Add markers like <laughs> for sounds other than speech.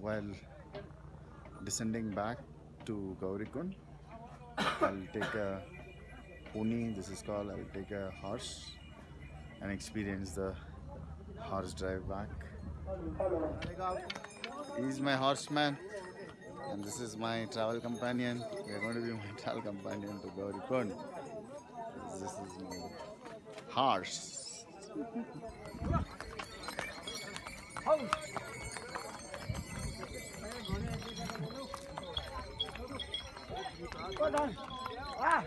while descending back to Gaurikund. I'll take a pony, this is called, I'll take a horse and experience the horse drive back. He's my horseman and this is my travel companion. We are going to be my <laughs> travel companion to Gaurikund. This is my horse. 多少啊。